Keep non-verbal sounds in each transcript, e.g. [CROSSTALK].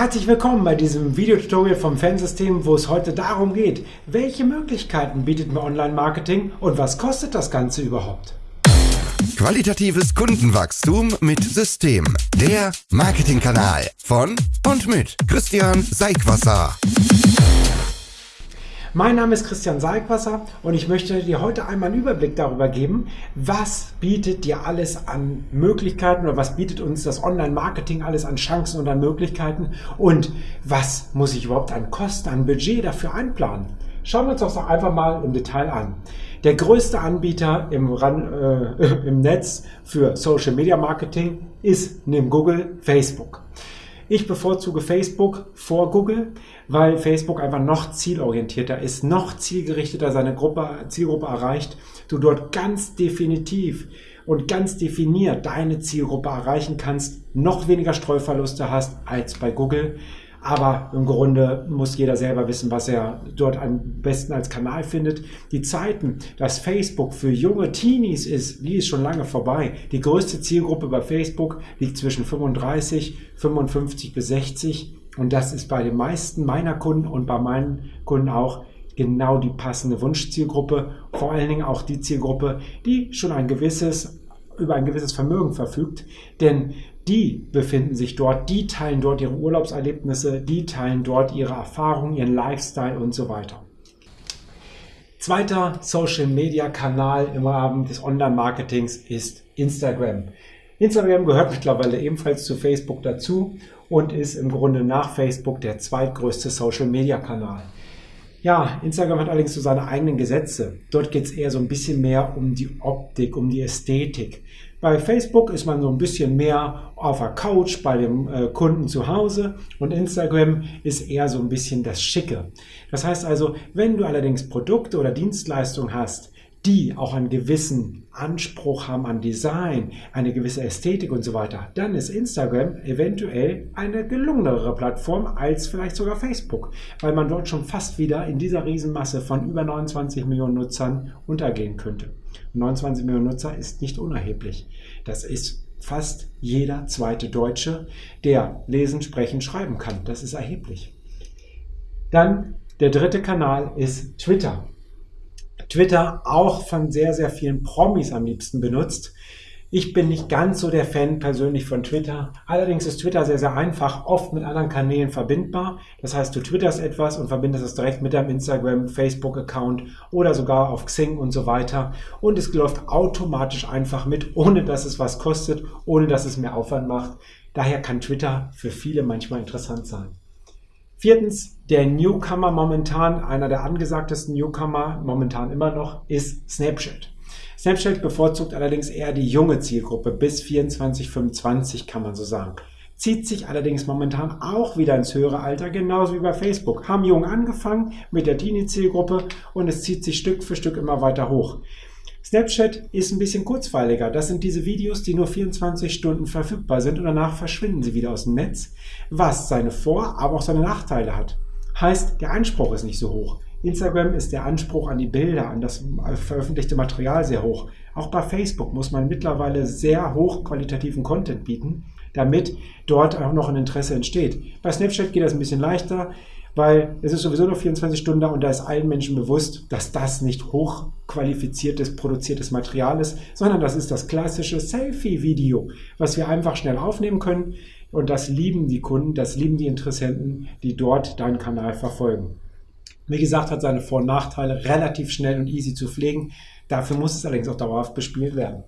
Herzlich willkommen bei diesem Videotutorial vom Fansystem, wo es heute darum geht, welche Möglichkeiten bietet mir Online-Marketing und was kostet das Ganze überhaupt? Qualitatives Kundenwachstum mit System. Der Marketingkanal von und mit Christian Seigwasser. Mein Name ist Christian Salkwasser und ich möchte dir heute einmal einen Überblick darüber geben, was bietet dir alles an Möglichkeiten oder was bietet uns das Online-Marketing alles an Chancen und an Möglichkeiten und was muss ich überhaupt an Kosten, an Budget dafür einplanen. Schauen wir uns das doch einfach mal im Detail an. Der größte Anbieter im, Ran, äh, [LAUGHS] im Netz für Social Media Marketing ist neben Google Facebook. Ich bevorzuge Facebook vor Google, weil Facebook einfach noch zielorientierter ist, noch zielgerichteter seine Gruppe, Zielgruppe erreicht. Du dort ganz definitiv und ganz definiert deine Zielgruppe erreichen kannst, noch weniger Streuverluste hast als bei Google. Aber im Grunde muss jeder selber wissen, was er dort am besten als Kanal findet. Die Zeiten, dass Facebook für junge Teenies ist, die ist schon lange vorbei. Die größte Zielgruppe bei Facebook liegt zwischen 35, 55 bis 60. Und das ist bei den meisten meiner Kunden und bei meinen Kunden auch genau die passende Wunschzielgruppe. Vor allen Dingen auch die Zielgruppe, die schon ein gewisses über ein gewisses Vermögen verfügt, denn die befinden sich dort, die teilen dort ihre Urlaubserlebnisse, die teilen dort ihre Erfahrungen, ihren Lifestyle und so weiter. Zweiter Social Media Kanal im Rahmen des Online-Marketings ist Instagram. Instagram gehört mittlerweile ebenfalls zu Facebook dazu und ist im Grunde nach Facebook der zweitgrößte Social Media Kanal. Ja, Instagram hat allerdings so seine eigenen Gesetze. Dort geht es eher so ein bisschen mehr um die Optik, um die Ästhetik. Bei Facebook ist man so ein bisschen mehr auf der Couch bei dem äh, Kunden zu Hause und Instagram ist eher so ein bisschen das Schicke. Das heißt also, wenn du allerdings Produkte oder Dienstleistungen hast, die auch einen gewissen Anspruch haben an Design, eine gewisse Ästhetik und so weiter, dann ist Instagram eventuell eine gelungenere Plattform als vielleicht sogar Facebook, weil man dort schon fast wieder in dieser Riesenmasse von über 29 Millionen Nutzern untergehen könnte. 29 Millionen Nutzer ist nicht unerheblich. Das ist fast jeder zweite Deutsche, der lesen, sprechen, schreiben kann. Das ist erheblich. Dann der dritte Kanal ist Twitter. Twitter auch von sehr, sehr vielen Promis am liebsten benutzt. Ich bin nicht ganz so der Fan persönlich von Twitter. Allerdings ist Twitter sehr, sehr einfach, oft mit anderen Kanälen verbindbar. Das heißt, du twitterst etwas und verbindest es direkt mit deinem Instagram, Facebook-Account oder sogar auf Xing und so weiter. Und es läuft automatisch einfach mit, ohne dass es was kostet, ohne dass es mehr Aufwand macht. Daher kann Twitter für viele manchmal interessant sein. Viertens, der Newcomer momentan, einer der angesagtesten Newcomer momentan immer noch, ist Snapchat. Snapchat bevorzugt allerdings eher die junge Zielgruppe bis 24, 25 kann man so sagen. Zieht sich allerdings momentan auch wieder ins höhere Alter, genauso wie bei Facebook. Haben jung angefangen mit der Teenie-Zielgruppe und es zieht sich Stück für Stück immer weiter hoch. Snapchat ist ein bisschen kurzweiliger. Das sind diese Videos, die nur 24 Stunden verfügbar sind und danach verschwinden sie wieder aus dem Netz, was seine Vor-, aber auch seine Nachteile hat. Heißt, der Anspruch ist nicht so hoch. Instagram ist der Anspruch an die Bilder, an das veröffentlichte Material sehr hoch. Auch bei Facebook muss man mittlerweile sehr hochqualitativen Content bieten, damit dort auch noch ein Interesse entsteht. Bei Snapchat geht das ein bisschen leichter weil es ist sowieso nur 24 Stunden da und da ist allen Menschen bewusst, dass das nicht hochqualifiziertes, produziertes Material ist, sondern das ist das klassische Selfie-Video, was wir einfach schnell aufnehmen können und das lieben die Kunden, das lieben die Interessenten, die dort deinen Kanal verfolgen. Wie gesagt, hat seine Vor- und Nachteile, relativ schnell und easy zu pflegen. Dafür muss es allerdings auch dauerhaft bespielt werden.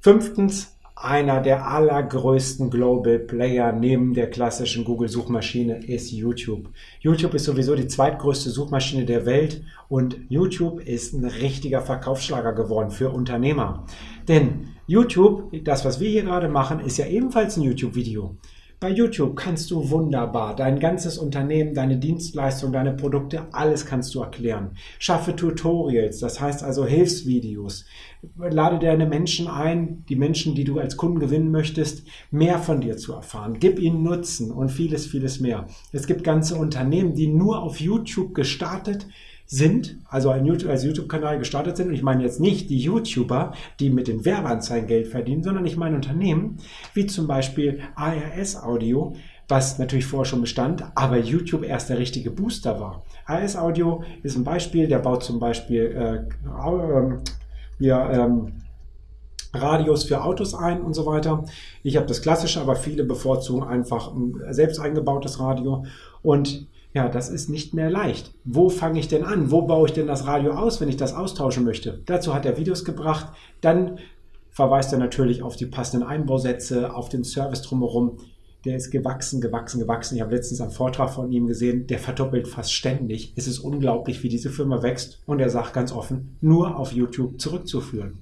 Fünftens, einer der allergrößten Global Player neben der klassischen Google-Suchmaschine ist YouTube. YouTube ist sowieso die zweitgrößte Suchmaschine der Welt und YouTube ist ein richtiger Verkaufsschlager geworden für Unternehmer. Denn YouTube, das was wir hier gerade machen, ist ja ebenfalls ein YouTube-Video. Bei YouTube kannst du wunderbar dein ganzes Unternehmen, deine Dienstleistung, deine Produkte, alles kannst du erklären. Schaffe Tutorials, das heißt also Hilfsvideos. Lade deine Menschen ein, die Menschen, die du als Kunden gewinnen möchtest, mehr von dir zu erfahren. Gib ihnen Nutzen und vieles, vieles mehr. Es gibt ganze Unternehmen, die nur auf YouTube gestartet also ein YouTube, als YouTube-Kanal gestartet sind. Und ich meine jetzt nicht die YouTuber, die mit den Werbeanzeigen Geld verdienen, sondern ich meine Unternehmen, wie zum Beispiel ARS Audio, was natürlich vorher schon bestand, aber YouTube erst der richtige Booster war. AS Audio ist ein Beispiel, der baut zum Beispiel äh, äh, hier, ähm, Radios für Autos ein und so weiter. Ich habe das klassische, aber viele bevorzugen einfach ein selbst eingebautes Radio. Und ja, das ist nicht mehr leicht. Wo fange ich denn an? Wo baue ich denn das Radio aus, wenn ich das austauschen möchte? Dazu hat er Videos gebracht. Dann verweist er natürlich auf die passenden Einbausätze, auf den Service drumherum. Der ist gewachsen, gewachsen, gewachsen. Ich habe letztens einen Vortrag von ihm gesehen, der verdoppelt fast ständig. Es ist unglaublich, wie diese Firma wächst. Und er sagt ganz offen, nur auf YouTube zurückzuführen.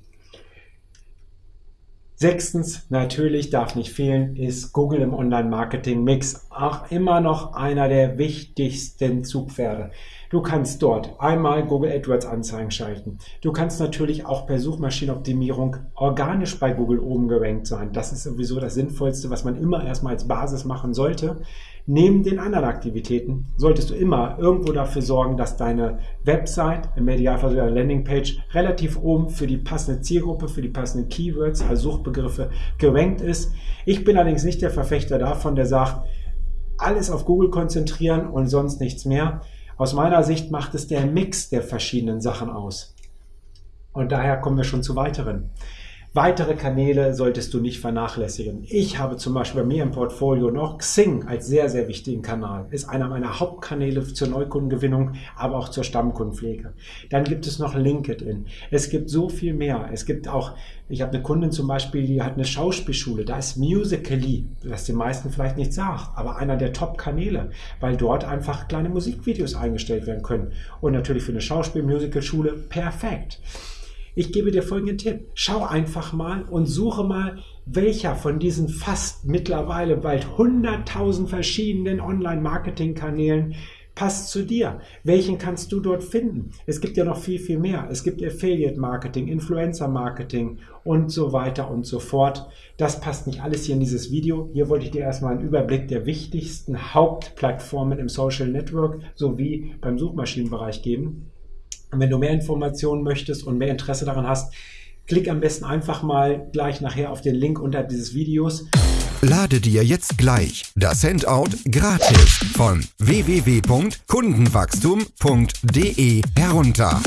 Sechstens, natürlich darf nicht fehlen, ist Google im Online-Marketing-Mix. Auch immer noch einer der wichtigsten Zugpferde. Du kannst dort einmal Google AdWords Anzeigen schalten. Du kannst natürlich auch per Suchmaschinenoptimierung organisch bei Google oben gerankt sein. Das ist sowieso das Sinnvollste, was man immer erstmal als Basis machen sollte. Neben den anderen Aktivitäten solltest du immer irgendwo dafür sorgen, dass deine Website, im Idealfall sogar Landingpage, relativ oben für die passende Zielgruppe, für die passenden Keywords, also Suchbegriffe, gerankt ist. Ich bin allerdings nicht der Verfechter davon, der sagt, alles auf Google konzentrieren und sonst nichts mehr. Aus meiner Sicht macht es der Mix der verschiedenen Sachen aus. Und daher kommen wir schon zu weiteren. Weitere Kanäle solltest du nicht vernachlässigen. Ich habe zum Beispiel bei mir im Portfolio noch Xing als sehr, sehr wichtigen Kanal. Ist einer meiner Hauptkanäle zur Neukundengewinnung, aber auch zur Stammkundenpflege. Dann gibt es noch LinkedIn. Es gibt so viel mehr. Es gibt auch, ich habe eine Kundin zum Beispiel, die hat eine Schauspielschule. Da ist Musical.ly, was den meisten vielleicht nicht sagt, aber einer der Top-Kanäle, weil dort einfach kleine Musikvideos eingestellt werden können. Und natürlich für eine Schauspiel-Musical-Schule perfekt. Ich gebe dir folgenden Tipp. Schau einfach mal und suche mal, welcher von diesen fast mittlerweile bald 100.000 verschiedenen Online-Marketing-Kanälen passt zu dir. Welchen kannst du dort finden? Es gibt ja noch viel, viel mehr. Es gibt Affiliate-Marketing, Influencer-Marketing und so weiter und so fort. Das passt nicht alles hier in dieses Video. Hier wollte ich dir erstmal einen Überblick der wichtigsten Hauptplattformen im Social Network sowie beim Suchmaschinenbereich geben. Und wenn du mehr Informationen möchtest und mehr Interesse daran hast, klick am besten einfach mal gleich nachher auf den Link unter dieses Videos. Lade dir jetzt gleich das Handout gratis von www.kundenwachstum.de herunter.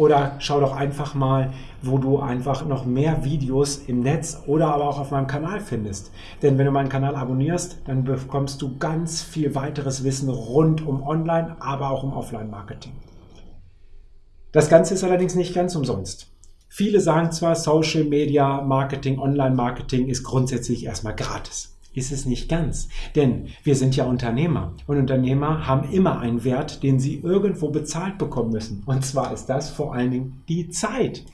Oder schau doch einfach mal, wo du einfach noch mehr Videos im Netz oder aber auch auf meinem Kanal findest. Denn wenn du meinen Kanal abonnierst, dann bekommst du ganz viel weiteres Wissen rund um Online, aber auch um Offline-Marketing. Das Ganze ist allerdings nicht ganz umsonst. Viele sagen zwar, Social Media Marketing, Online Marketing ist grundsätzlich erstmal gratis ist es nicht ganz. Denn wir sind ja Unternehmer und Unternehmer haben immer einen Wert, den sie irgendwo bezahlt bekommen müssen. Und zwar ist das vor allen Dingen die Zeit.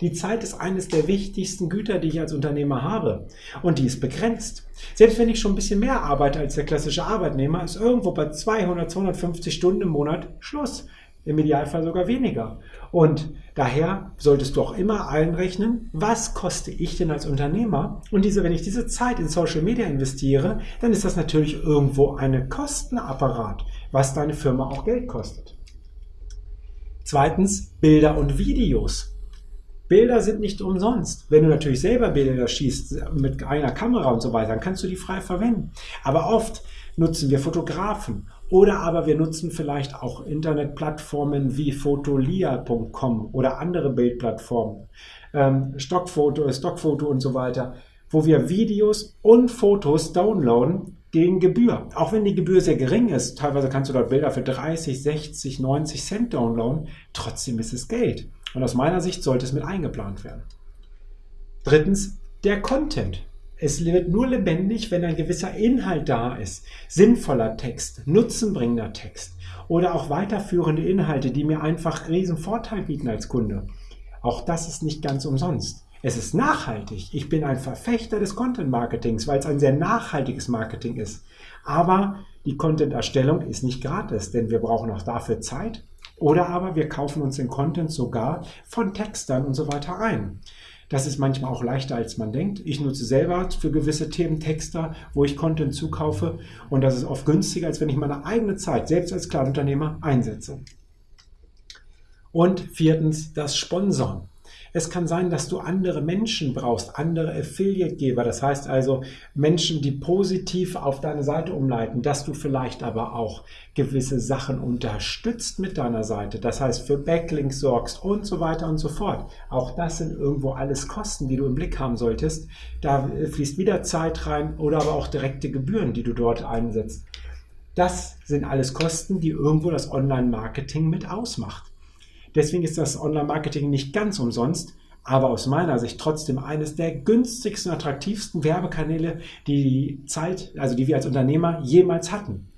Die Zeit ist eines der wichtigsten Güter, die ich als Unternehmer habe. Und die ist begrenzt. Selbst wenn ich schon ein bisschen mehr arbeite als der klassische Arbeitnehmer, ist irgendwo bei 200, 250 Stunden im Monat Schluss im Idealfall sogar weniger. Und daher solltest du auch immer einrechnen, was koste ich denn als Unternehmer? Und diese, wenn ich diese Zeit in Social Media investiere, dann ist das natürlich irgendwo ein Kostenapparat, was deine Firma auch Geld kostet. Zweitens, Bilder und Videos. Bilder sind nicht umsonst. Wenn du natürlich selber Bilder schießt mit einer Kamera und so weiter, dann kannst du die frei verwenden. Aber oft nutzen wir Fotografen oder aber wir nutzen vielleicht auch Internetplattformen wie fotolia.com oder andere Bildplattformen, ähm, Stockfoto, Stockfoto und so weiter, wo wir Videos und Fotos downloaden gegen Gebühr. Auch wenn die Gebühr sehr gering ist, teilweise kannst du dort Bilder für 30, 60, 90 Cent downloaden, trotzdem ist es Geld. Und aus meiner Sicht sollte es mit eingeplant werden. Drittens, der Content. Es wird nur lebendig, wenn ein gewisser Inhalt da ist. Sinnvoller Text, nutzenbringender Text oder auch weiterführende Inhalte, die mir einfach riesen Vorteil bieten als Kunde. Auch das ist nicht ganz umsonst. Es ist nachhaltig. Ich bin ein Verfechter des Content Marketings, weil es ein sehr nachhaltiges Marketing ist. Aber die Content-Erstellung ist nicht gratis, denn wir brauchen auch dafür Zeit. Oder aber wir kaufen uns den Content sogar von Textern und so weiter ein. Das ist manchmal auch leichter, als man denkt. Ich nutze selber für gewisse Themen Texter, wo ich Content zukaufe. Und das ist oft günstiger, als wenn ich meine eigene Zeit, selbst als Kleinunternehmer, einsetze. Und viertens, das Sponsoren. Es kann sein, dass du andere Menschen brauchst, andere Affiliate-Geber. Das heißt also Menschen, die positiv auf deine Seite umleiten, dass du vielleicht aber auch gewisse Sachen unterstützt mit deiner Seite. Das heißt, für Backlinks sorgst und so weiter und so fort. Auch das sind irgendwo alles Kosten, die du im Blick haben solltest. Da fließt wieder Zeit rein oder aber auch direkte Gebühren, die du dort einsetzt. Das sind alles Kosten, die irgendwo das Online-Marketing mit ausmacht. Deswegen ist das Online-Marketing nicht ganz umsonst, aber aus meiner Sicht trotzdem eines der günstigsten, attraktivsten Werbekanäle, die die Zeit, also die wir als Unternehmer jemals hatten,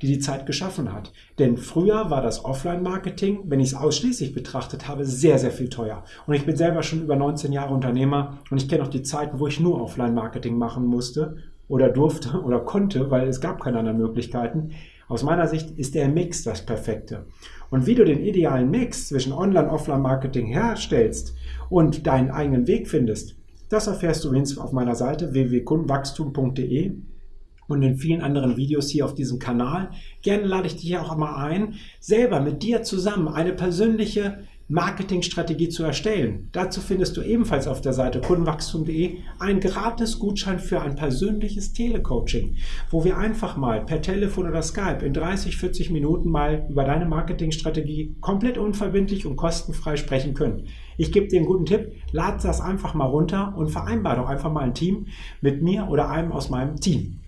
die die Zeit geschaffen hat. Denn früher war das Offline-Marketing, wenn ich es ausschließlich betrachtet habe, sehr, sehr viel teuer. Und ich bin selber schon über 19 Jahre Unternehmer und ich kenne auch die Zeiten, wo ich nur Offline-Marketing machen musste oder durfte oder konnte, weil es gab keine anderen Möglichkeiten. Aus meiner Sicht ist der Mix das Perfekte. Und wie du den idealen Mix zwischen Online- und Offline-Marketing herstellst und deinen eigenen Weg findest, das erfährst du übrigens auf meiner Seite www.kundenwachstum.de und in vielen anderen Videos hier auf diesem Kanal. Gerne lade ich dich auch einmal ein, selber mit dir zusammen eine persönliche Marketingstrategie zu erstellen. Dazu findest du ebenfalls auf der Seite kundenwachstum.de einen gratis Gutschein für ein persönliches Telecoaching, wo wir einfach mal per Telefon oder Skype in 30, 40 Minuten mal über deine Marketingstrategie komplett unverbindlich und kostenfrei sprechen können. Ich gebe dir einen guten Tipp, lad das einfach mal runter und vereinbar doch einfach mal ein Team mit mir oder einem aus meinem Team.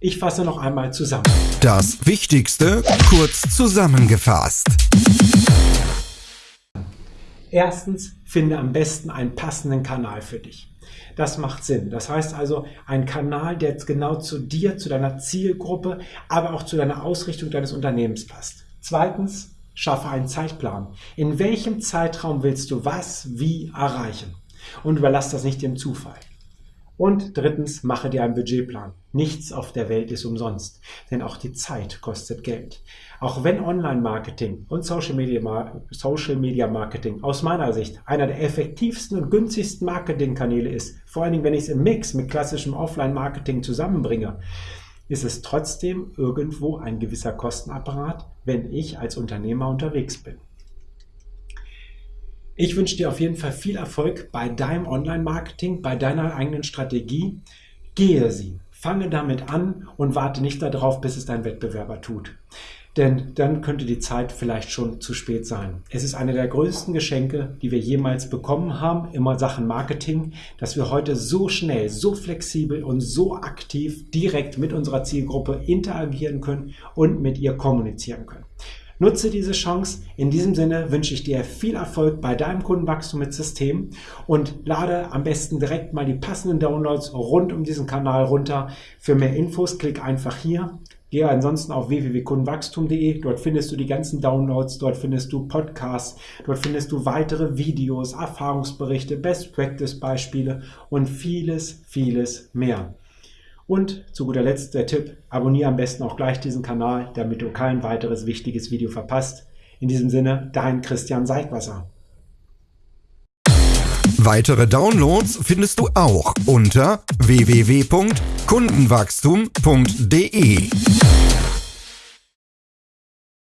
Ich fasse noch einmal zusammen. Das Wichtigste kurz zusammengefasst. Erstens, finde am besten einen passenden Kanal für dich. Das macht Sinn. Das heißt also, ein Kanal, der jetzt genau zu dir, zu deiner Zielgruppe, aber auch zu deiner Ausrichtung deines Unternehmens passt. Zweitens, schaffe einen Zeitplan. In welchem Zeitraum willst du was, wie erreichen? Und überlass das nicht dem Zufall. Und drittens, mache dir einen Budgetplan. Nichts auf der Welt ist umsonst, denn auch die Zeit kostet Geld. Auch wenn Online-Marketing und Social Media, Social Media Marketing aus meiner Sicht einer der effektivsten und günstigsten Marketingkanäle ist, vor allen Dingen, wenn ich es im Mix mit klassischem Offline-Marketing zusammenbringe, ist es trotzdem irgendwo ein gewisser Kostenapparat, wenn ich als Unternehmer unterwegs bin. Ich wünsche dir auf jeden Fall viel Erfolg bei deinem Online-Marketing, bei deiner eigenen Strategie. Gehe sie, fange damit an und warte nicht darauf, bis es dein Wettbewerber tut. Denn dann könnte die Zeit vielleicht schon zu spät sein. Es ist eine der größten Geschenke, die wir jemals bekommen haben, immer Sachen Marketing, dass wir heute so schnell, so flexibel und so aktiv direkt mit unserer Zielgruppe interagieren können und mit ihr kommunizieren können. Nutze diese Chance. In diesem Sinne wünsche ich dir viel Erfolg bei deinem Kundenwachstum mit System und lade am besten direkt mal die passenden Downloads rund um diesen Kanal runter. Für mehr Infos klick einfach hier. Gehe ansonsten auf www.kundenwachstum.de. Dort findest du die ganzen Downloads, dort findest du Podcasts, dort findest du weitere Videos, Erfahrungsberichte, Best Practice Beispiele und vieles, vieles mehr. Und zu guter Letzt der Tipp, abonniere am besten auch gleich diesen Kanal, damit du kein weiteres wichtiges Video verpasst. In diesem Sinne, dein Christian Seidwasser. Weitere Downloads findest du auch unter www.kundenwachstum.de.